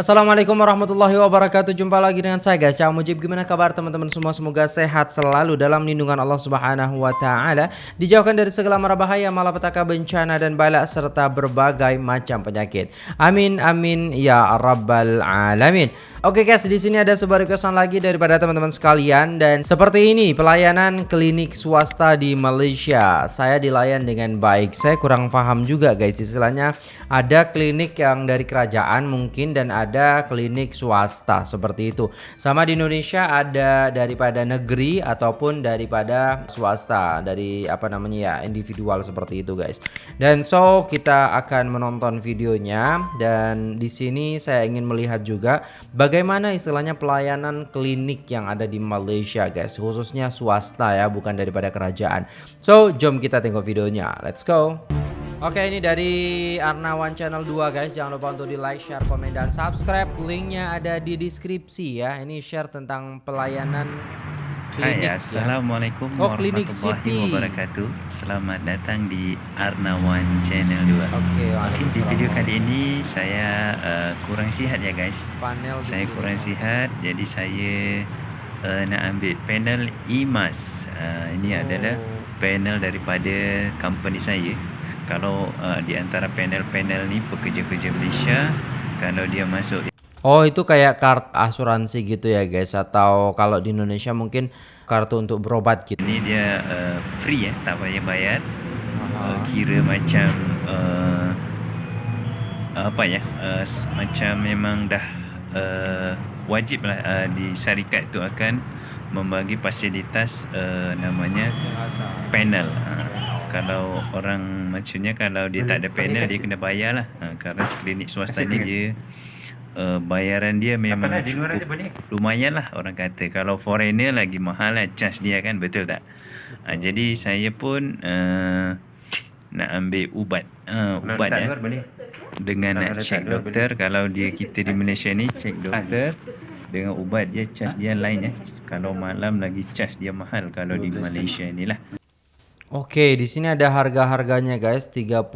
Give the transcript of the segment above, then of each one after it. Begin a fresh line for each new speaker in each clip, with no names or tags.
Assalamualaikum warahmatullahi wabarakatuh. Jumpa lagi dengan saya Gacha Mujib. Gimana kabar teman-teman semua? Semoga sehat selalu dalam lindungan Allah subhanahu wa ta'ala. Dijauhkan dari segala mara bahaya Malapetaka bencana dan balak Serta berbagai macam penyakit. Amin amin ya rabbal alamin. Oke guys, di sini ada sebuah requestan lagi daripada teman-teman sekalian. Dan seperti ini pelayanan klinik swasta di Malaysia. Saya dilayan dengan baik. Saya kurang paham juga guys. Istilahnya ada klinik yang dari kerajaan mungkin dan ada klinik swasta seperti itu. Sama di Indonesia ada daripada negeri ataupun daripada swasta dari apa namanya ya individual seperti itu guys. Dan so kita akan menonton videonya dan di sini saya ingin melihat juga bagaimana istilahnya pelayanan klinik yang ada di Malaysia guys khususnya swasta ya bukan daripada kerajaan so jom kita tengok videonya let's go Oke ini dari Arnawan Channel 2 guys. Jangan lupa untuk di like, share, komen, dan subscribe. Linknya ada di deskripsi ya. Ini share tentang pelayanan
klinik Hai, ya. Assalamualaikum ya. oh, warahmatullahi wabarakatuh. Selamat datang di Arnawan Channel 2 Oke, okay, okay, di video kali ini saya uh, kurang sihat ya guys. Panel Saya kurang sihat jadi saya uh, nak ambil panel IMAS. Uh, Ini oh. adalah panel daripada company saya Kalau uh, di antara panel-panel ni pekerja-pekerja Malaysia Kalau dia masuk
Oh itu kayak kartu asuransi gitu ya guys atau kalau di Indonesia mungkin kartu untuk berobat gitu.
Ini dia uh, free ya, tak payah bayar. Uh, kira macam uh, apa ya, uh, macam memang dah uh, wajib lah uh, di syarikat tu akan membagi fasilitas uh, namanya panel. Uh, kalau orang macamnya kalau dia tak ada panel dia kena bayar lah. Uh, kerana klinik swasta ni dia uh, bayaran dia memang Apa cukup. lumayan lah orang kata. Kalau foreigner lagi mahal lah charge dia kan betul tak? Uh, jadi saya pun uh, nak ambil ubat. Uh, ubat ya dengan nak check doktor kalau dia kita di Malaysia ni check doktor. Dengan ubat dia charge dia lain ya kalau malam lagi charge dia mahal kalau di Malaysia ni lah
Okey, di sini ada harga-harganya guys, 30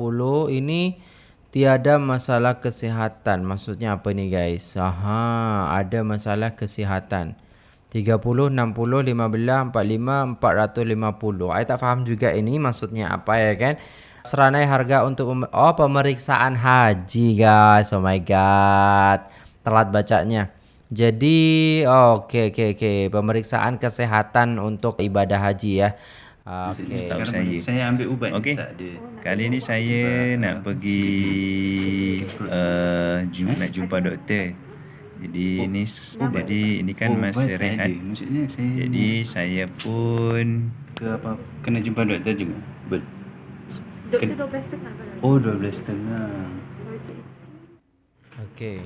ini tiada masalah kesihatan. Maksudnya apa ni guys? Aha, ada masalah kesihatan. 30, 60, 15, 45, 450. Saya tak faham juga ini maksudnya apa ya kan? Seranai harga untuk oh pemeriksaan haji guys. Oh my god. Telat bacanya. Jadi, oke okay, oke okay, oke, okay. pemeriksaan kesehatan untuk ibadah haji ya.
Okay. Sekarang saya. saya ambil ubat okay. tak ada. Kali ni saya nak pergi uh, jumpa, nak jumpa doktor. Jadi oh, ni oh, jadi ini kan oh, masa rehat. Maksudnya saya Jadi saya pun
ke apa kena jumpa doktor juga. Bet.
Doktor 12 setengah
Oh 12 setengah.
Okey.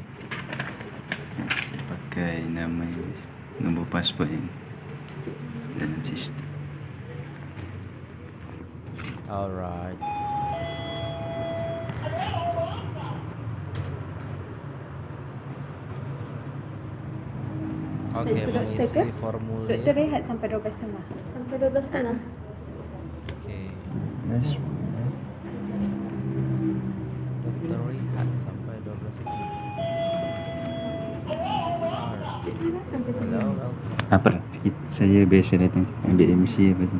Pakai nama nombor pasport ini dalam sistem.
Alright. Oke, okay, mengisi formulir.
Doktor rehat sampai 12.30. Sampai 12.30. Oke.
Okay. Yes. Doktor rehat sampai 12.30.
Hello, Apa? Saya biasa datang ambil MC apa tu.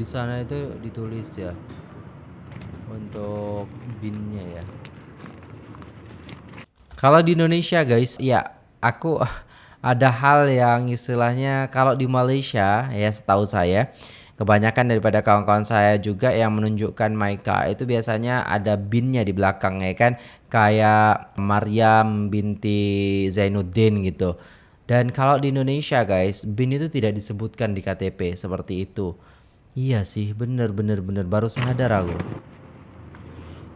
Di sana itu ditulis ya untuk binnya ya. Kalau di Indonesia guys, ya aku ada hal yang istilahnya kalau di Malaysia ya setahu saya kebanyakan daripada kawan-kawan saya juga yang menunjukkan Maika itu biasanya ada binnya di belakang ya kan kayak Maryam binti Zainuddin gitu dan kalau di Indonesia guys, BIN itu tidak disebutkan di KTP seperti itu. Iya sih, bener bener bener baru sadar aku.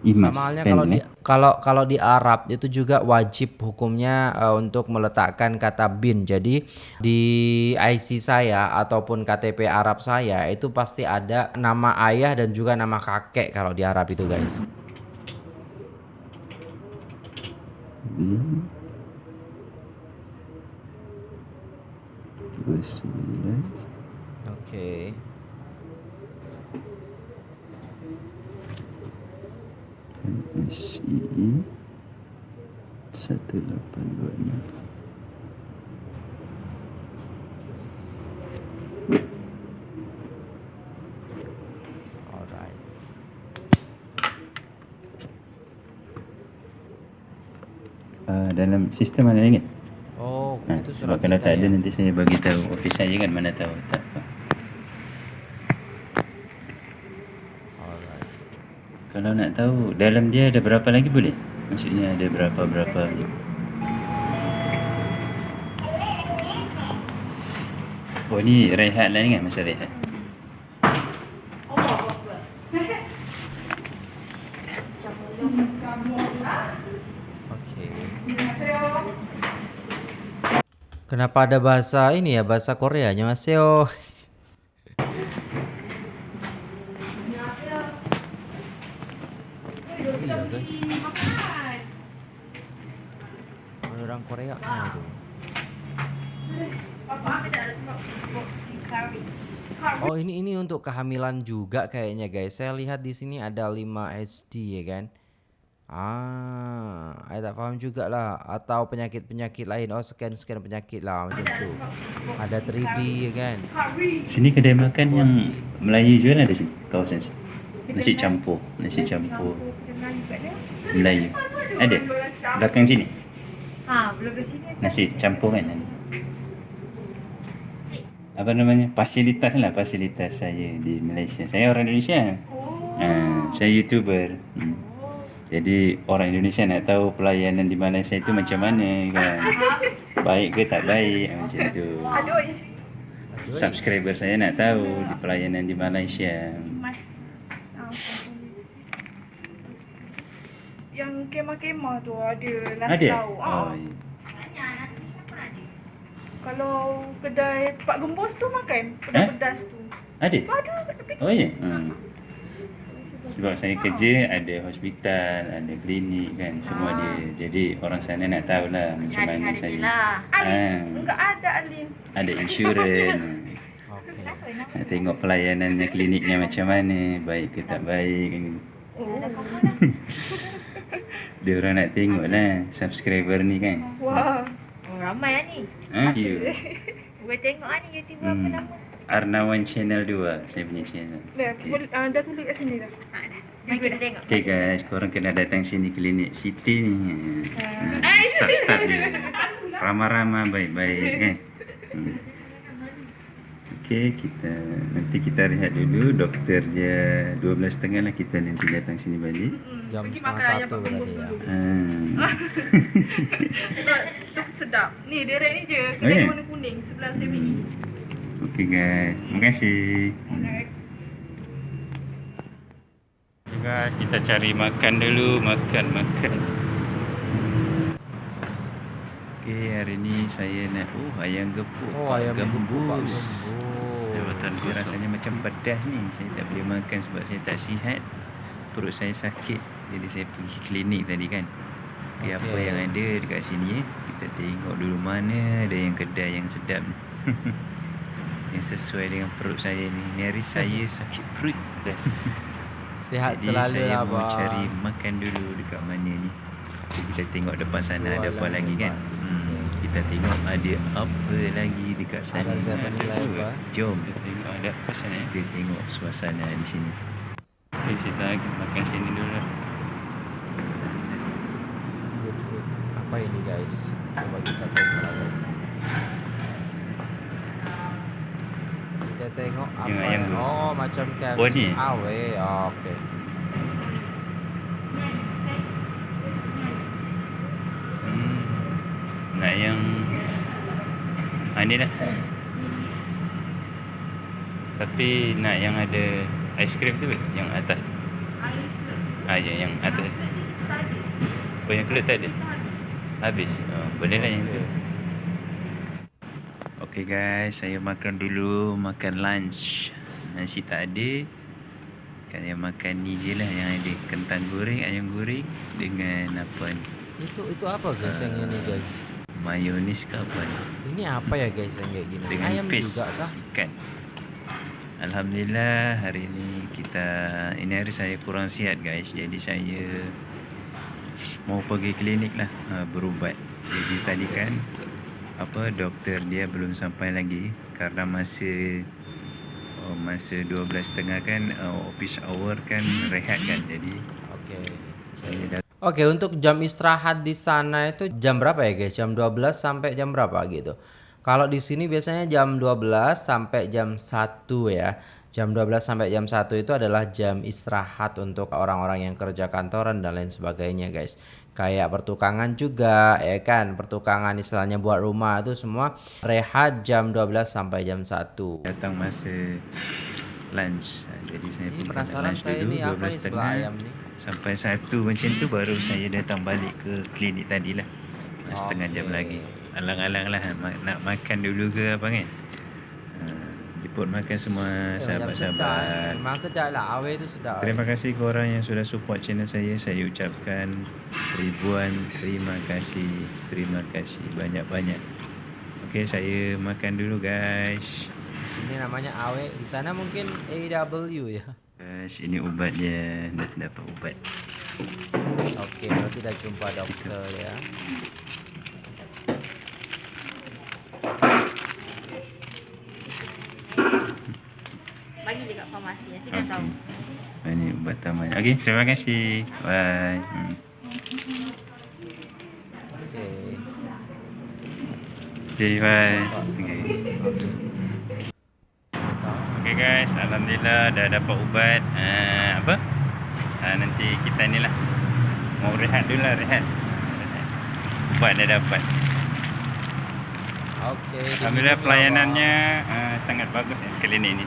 Imas, Sama halnya kalau di kalau kalau di Arab itu juga wajib hukumnya uh, untuk meletakkan kata bin. Jadi di IC saya ataupun KTP Arab saya itu pasti ada nama ayah dan juga nama kakek kalau di Arab itu guys. Hmm.
29
Okey.
MSE 1826
Alright.
uh, Dalam sistem mana lagi?
Oh,
Ha,
itu
sebab kalau tak ada
ya?
nanti saya bagi tahu office saya kan mana tahu tak apa. Kalau nak tahu dalam dia ada berapa lagi boleh? Maksudnya ada berapa-berapa Oh ni rehat lah ni kan masa rehat.
Kenapa ada bahasa ini ya, bahasa Korea? Annyeonghaseyo. Korea itu. Oh ini ini untuk kehamilan juga kayaknya guys. Saya lihat di sini ada 5 HD ya kan. Ah, saya tak paham juga lah Atau penyakit-penyakit lain Oh scan-scan penyakit lah macam tu Ada 3D ya kan
Sini kedai makan yang Melayu jual ada sini kawasan sini. Nasi campur, nasi campur Melayu. Ada. Belakang sini. Nasi campur kan. Apa namanya? Fasilitas lah fasilitas saya di Malaysia. Saya orang Indonesia. Ha, saya YouTuber. Hmm. Jadi orang Indonesia nak tahu pelayanan di Malaysia itu macam mana kan. Baik ke tak baik macam tu. Subscriber saya nak tahu di pelayanan di Malaysia.
Yang kemah-kemah tu ada nasi
Ada?
lauk.
Oh,
Ah. Kalau kedai Pak Gembos tu makan kedai
Eh?
pedas tu.
ada?
Ada kat tepi.
Oh ya. Hmm. Sebab saya kerja ada hospital, ada klinik kan, semua dia. Jadi orang sana nak tahu lah macam mana saya.
Alin,
Ha,
enggak ada Alin.
ada insurans.
Okey
Nak tengok pelayanannya kliniknya macam mana, baik ke tak baik kan.
Oh.
Dia orang nak tengok lah subscriber ni kan.
Wah.
Oh, ramai lah ni.
Ha, you.
Boleh tengok lah ni YouTuber apa
Hmm.
nama.
Arnawan Channel 2 saya punya channel.
Dah, boleh, uh, dah tulis kat sini dah.
Ha, dah. Mari kita tengok.
Okay guys, korang kena datang sini klinik Siti ni. Ha, start-start dia. Ramah-ramah baik-baik kan. Hmm. Okay, kita nanti kita rehat dulu. Doktor dia 12.30 lah kita nanti datang sini balik.
Jam
Pergi
setengah
makan ayam
satu
Pak Gembos
berarti ya
dulu.
Ha.
Tu sedap. Ni direct ni je.
Oh,
Kedai
ya?
warna kuning sebelah saya ni.
Okay guys, terima kasih. Okay guys, kita cari makan dulu, makan makan. Okay, hari ni saya nak oh ayam gepuk.
Oh ayam gembus.
Gembus Jawatan dia rasanya macam pedas ni. Saya tak boleh makan sebab saya tak sihat. Perut saya sakit. Jadi saya pergi klinik tadi kan. Okay, apa
Okey.
yang ada dekat sini eh. Kita tengok dulu mana ada yang kedai yang sedap ni. yang sesuai dengan perut saya ni. Ni hari saya sakit perut. Yes.
Sihat
Jadi
selalu
saya
lah
mau
bang
cari makan dulu dekat mana ni. Jadi kita tengok depan sana ada apa
Jualan
lagi kan. Kita tengok ada apa lagi dekat sana.
Ada 7-Eleven.
Jom kita tengok ada apa sana. Kita tengok suasana di sini. Okay, kita makan sini dulu lah. Yes.
Good food Apa ini guys Coba kita tengok lah guys Kita tengok apa
Yang
ya?
tu.
Oh macam KFC
Oh, ni?
Awe oh, Okay
Hmm. Nak yang ha, ni dah. Tapi nak yang ada aiskrim tu? Yang atas. Ah ya yang atas. Oh yang kelut tak ada. Habis. Oh, boleh lah yang tu. Okay guys, saya makan dulu, makan lunch. Nasi tak ada. Saya makan ni je lah yang ada kentang goreng, ayam goreng dengan apa ni?
Itu itu apa guys yang ini guys
Mayonis ke apa ni?
Ini apa ya guys yang kayak gini
Dengan
Ayam
paste
juga kah
ikan. Alhamdulillah hari ini kita ini hari saya kurang sihat guys. Jadi saya mau pergi klinik lah uh, berubat. Jadi tadi kan apa doktor dia belum sampai lagi karena masa oh, masa 12.30 kan uh, office hour kan rehat kan. Jadi
Oke.
saya dah
Oke, untuk jam istirahat di sana itu jam berapa ya, guys? Jam 12 sampai jam berapa gitu? Kalau di sini biasanya jam 12 sampai jam 1 ya. Jam 12 sampai jam 1 itu adalah jam istirahat untuk orang-orang yang kerja kantoran dan lain sebagainya, guys. Kayak pertukangan juga, ya kan? Pertukangan istilahnya buat rumah itu semua rehat jam 12 sampai jam 1.
datang masa lunch. Jadi saya
Ini penasaran
lunch
saya
dulu
ini apa ni
12.30.
sebelah ayam ni?
Sampai satu macam tu baru saya datang balik ke klinik tadi lah. Setengah jam lagi. Alang-alang lah nak makan dulu ke apa kan. Ha, jemput makan semua
eh.
sahabat-sahabat.
Memang sedap lah, awe tu sedap.
Terima kasih kepada orang yang sudah support channel saya. Saya ucapkan ribuan terima kasih. Terima kasih banyak-banyak. Okey, saya makan dulu guys.
Ini namanya awe. Di sana mungkin AW ya.
Guys, ini ubat dia. Dah dapat ubat.
Okey, berarti dah jumpa doktor ya.
Bagi je kat farmasi. Nanti dah tahu.
Ini ubat tambahan. Okey, terima kasih. Bye. Hmm.
Okey.
Okay, bye. Okay. Okay guys, Alhamdulillah dah dapat ubat. Uh, apa? Uh, nanti kita ni lah. Mau rehat dulu lah, rehat. Ubat dah dapat.
Okey.
Alhamdulillah pelayanannya uh, sangat bagus ya, klinik ni.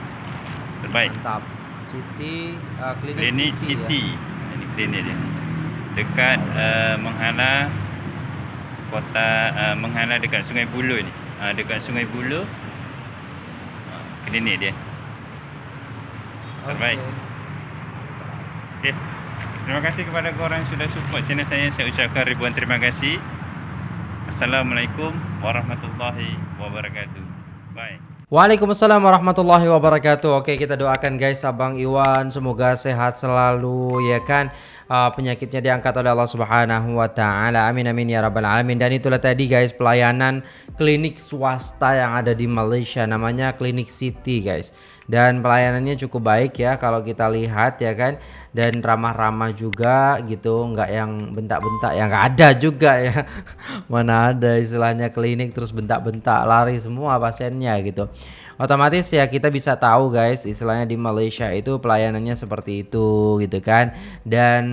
Terbaik.
Mantap. City uh, klinik,
Klinik
City.
City. Ini klinik dia. Dekat uh, Menghala kota uh, Menghala dekat Sungai Buloh ni. Uh, dekat Sungai Buloh. Uh, klinik dia. Terbaik.
Okey.
Okey. Terima kasih kepada korang yang sudah support channel saya. Saya ucapkan ribuan terima kasih. Assalamualaikum warahmatullahi wabarakatuh. Bye.
Waalaikumsalam warahmatullahi wabarakatuh. Oke, kita doakan guys Abang Iwan semoga sehat selalu ya kan. Uh, penyakitnya diangkat oleh Allah Subhanahu wa taala. Amin amin ya rabbal alamin. Dan itulah tadi guys pelayanan klinik swasta yang ada di Malaysia namanya Klinik City guys. Dan pelayanannya cukup baik ya kalau kita lihat ya kan. Dan ramah-ramah juga gitu nggak yang bentak-bentak yang nggak ada juga ya. Mana ada istilahnya klinik terus bentak-bentak lari semua pasiennya gitu otomatis ya kita bisa tahu guys istilahnya di Malaysia itu pelayanannya seperti itu gitu kan. Dan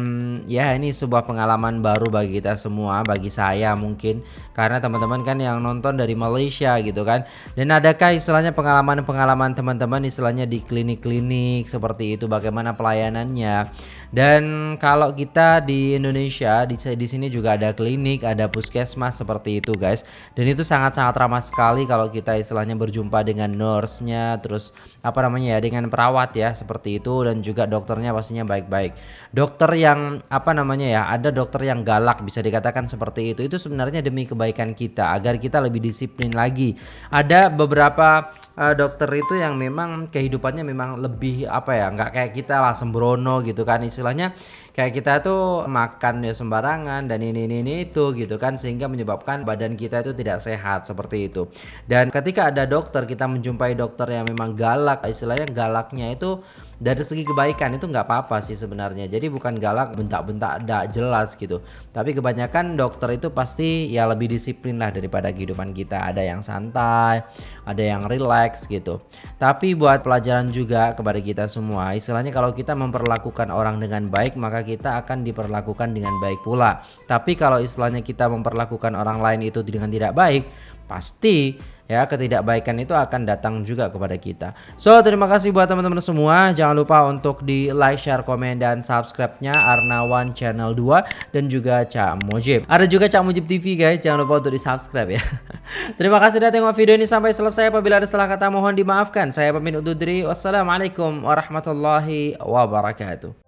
ya ini sebuah pengalaman baru bagi kita semua bagi saya mungkin. Karena teman-teman kan yang nonton dari Malaysia gitu kan. Dan adakah istilahnya pengalaman-pengalaman teman-teman istilahnya di klinik-klinik seperti itu bagaimana pelayanannya? Dan kalau kita di Indonesia di, di sini juga ada klinik ada puskesmas seperti itu guys. Dan itu sangat-sangat ramah sekali kalau kita istilahnya berjumpa dengan nurse-nya terus apa namanya ya dengan perawat ya seperti itu dan juga dokternya pastinya baik-baik. Dokter yang apa namanya ya ada dokter yang galak bisa dikatakan seperti itu. Itu sebenarnya demi kebaikan kita agar kita lebih disiplin lagi. Ada beberapa eh, dokter itu yang memang kehidupannya memang lebih apa ya nggak kayak kita lah sembrono gitu kan istilahnya kayak kita tuh makan ya sembarangan dan ini ini, ini itu gitu kan sehingga menyebabkan badan kita itu tidak sehat seperti itu. Dan ketika ada dokter kita menjumpai dokter yang memang galak istilahnya galaknya itu dari segi kebaikan itu nggak apa-apa sih sebenarnya. Jadi bukan galak bentak-bentak tidak jelas gitu. Tapi kebanyakan dokter itu pasti ya lebih disiplin lah daripada kehidupan kita. Ada yang santai ada yang relax gitu. Tapi buat pelajaran juga kepada kita semua istilahnya kalau kita memperlakukan orang dengan baik maka kita akan diperlakukan dengan baik pula. Tapi kalau istilahnya kita memperlakukan orang lain itu dengan tidak baik pasti ya ketidakbaikan itu akan datang juga kepada kita. So terima kasih buat teman-teman semua. Jangan lupa untuk di like, share, komen dan subscribe-nya Arnawan Channel 2 dan juga Cak Mujib. Ada juga Cak Mujib TV guys. Jangan lupa untuk di subscribe ya. terima kasih sudah tengok video ini sampai selesai. Apabila ada salah kata mohon dimaafkan. Saya pamit undur diri. Wassalamualaikum warahmatullahi wabarakatuh.